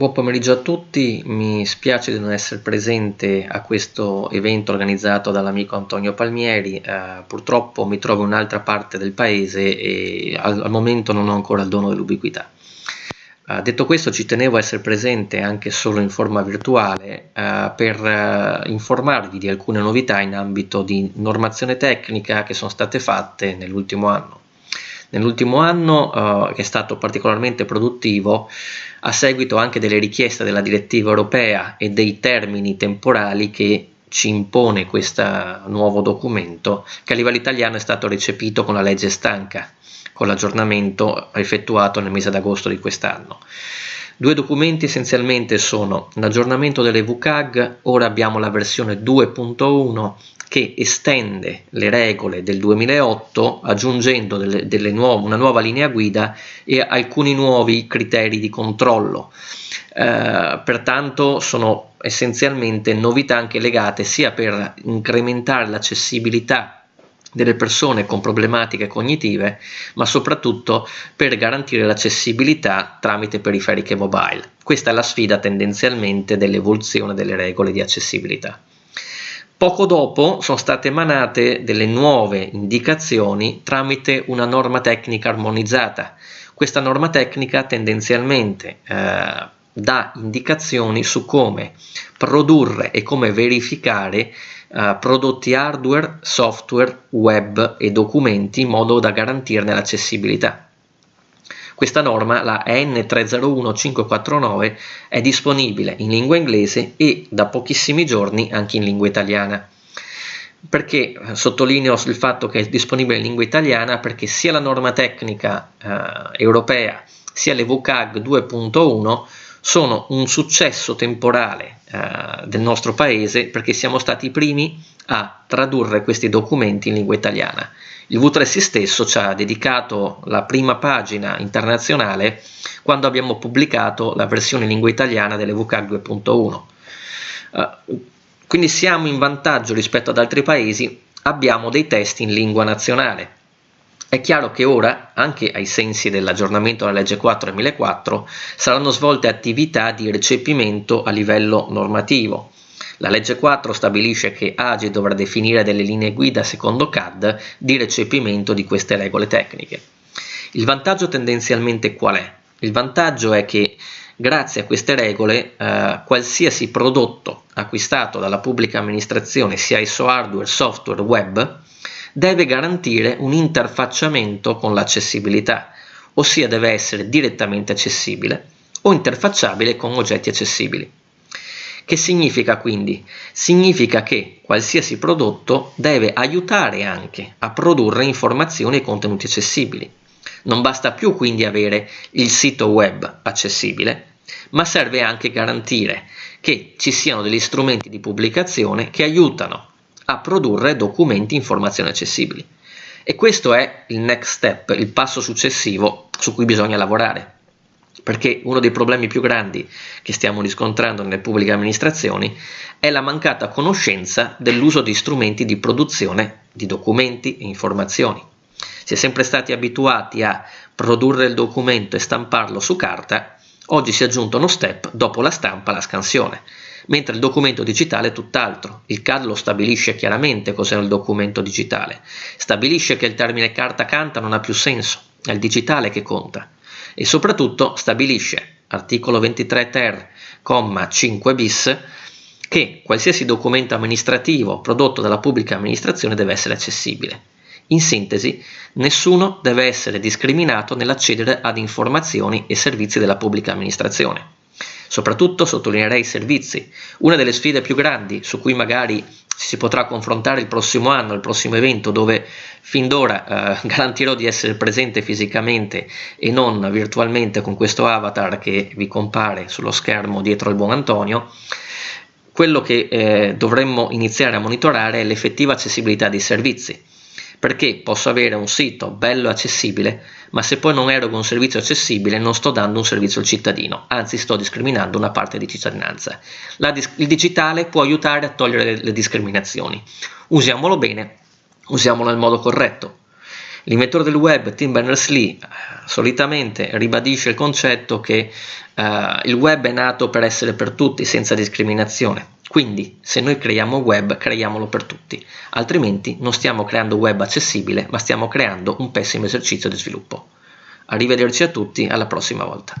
Buon pomeriggio a tutti, mi spiace di non essere presente a questo evento organizzato dall'amico Antonio Palmieri, eh, purtroppo mi trovo in un'altra parte del paese e al, al, momento non ho ancora il dono dell'ubiquità. Eh, detto questo ci tenevo a essere presente anche solo in forma virtuale eh, per eh, informarvi di alcune novità in ambito di normazione tecnica che sono state fatte nell'ultimo anno. Nell'ultimo anno eh, che è stato particolarmente produttivo a seguito anche delle richieste della direttiva europea e dei termini temporali che ci impone questo nuovo documento che a livello italiano è stato recepito con la legge stanca con l'aggiornamento effettuato nel mese d'agosto di quest'anno. Due documenti essenzialmente sono l'aggiornamento delle VCAG, ora abbiamo la versione 2.1 che estende le regole del 2008 aggiungendo delle, delle nuove, una nuova linea guida e alcuni nuovi criteri di controllo. Eh, pertanto sono essenzialmente novità anche legate sia per incrementare l'accessibilità delle persone con problematiche cognitive, ma soprattutto per garantire l'accessibilità tramite periferiche mobile. Questa è la sfida tendenzialmente dell'evoluzione delle regole di accessibilità. Poco dopo sono state emanate delle nuove indicazioni tramite una norma tecnica armonizzata. Questa norma tecnica tendenzialmente eh, dà indicazioni su come produrre e come verificare uh, prodotti hardware, software, web e documenti in modo da garantirne l'accessibilità. Questa norma, la N301549, è disponibile in lingua inglese e da pochissimi giorni anche in lingua italiana. Perché eh, sottolineo il fatto che è disponibile in lingua italiana? Perché sia la norma tecnica eh, europea sia le VCAG 2.1 sono un successo temporale eh, del nostro paese perché siamo stati i primi a tradurre questi documenti in lingua italiana. Il V3S stesso ci ha dedicato la prima pagina internazionale quando abbiamo pubblicato la versione in lingua italiana delle VCAG 2.1. Uh, quindi siamo in vantaggio rispetto ad altri paesi, abbiamo dei testi in lingua nazionale è chiaro che ora, anche ai sensi dell'aggiornamento della legge 4 2004, saranno svolte attività di recepimento a livello normativo. La legge 4 stabilisce che AGE dovrà definire delle linee guida secondo CAD di recepimento di queste regole tecniche. Il vantaggio tendenzialmente qual è? Il vantaggio è che grazie a queste regole eh, qualsiasi prodotto acquistato dalla pubblica amministrazione, sia esso hardware, software, web, deve garantire un interfacciamento con l'accessibilità, ossia deve essere direttamente accessibile o interfacciabile con oggetti accessibili. Che significa quindi? Significa che qualsiasi prodotto deve aiutare anche a produrre informazioni e contenuti accessibili. Non basta più quindi avere il sito web accessibile, ma serve anche garantire che ci siano degli strumenti di pubblicazione che aiutano a produrre documenti e informazioni accessibili. E questo è il next step, il passo successivo su cui bisogna lavorare. Perché uno dei problemi più grandi che stiamo riscontrando nelle pubbliche amministrazioni è la mancata conoscenza dell'uso di strumenti di produzione di documenti e informazioni. Si è sempre stati abituati a produrre il documento e stamparlo su carta, oggi si è aggiunto uno step dopo la stampa la scansione mentre il documento digitale è tutt'altro. Il CAD lo stabilisce chiaramente cos'è il documento digitale, stabilisce che il termine carta canta non ha più senso, è il digitale che conta e soprattutto stabilisce, articolo 23 ter, 5 bis, che qualsiasi documento amministrativo prodotto dalla pubblica amministrazione deve essere accessibile. In sintesi, nessuno deve essere discriminato nell'accedere ad informazioni e servizi della pubblica amministrazione. Soprattutto sottolineerei i servizi, una delle sfide più grandi su cui magari si potrà confrontare il prossimo anno, il prossimo evento, dove fin d'ora eh, garantirò di essere presente fisicamente e non virtualmente con questo avatar che vi compare sullo schermo dietro al buon Antonio, quello che eh, dovremmo iniziare a monitorare è l'effettiva accessibilità dei servizi perché posso avere un sito bello e accessibile, ma se poi non erogo un servizio accessibile non sto dando un servizio al cittadino, anzi sto discriminando una parte di cittadinanza. Dis il digitale può aiutare a togliere le, le discriminazioni. Usiamolo bene, usiamolo nel modo corretto. L'inventore del web, Tim Berners-Lee, solitamente ribadisce il concetto che uh, il web è nato per essere per tutti, senza discriminazione. Quindi, se noi creiamo web, creiamolo per tutti, altrimenti non stiamo creando web accessibile, ma stiamo creando un pessimo esercizio di sviluppo. Arrivederci a tutti, alla prossima volta.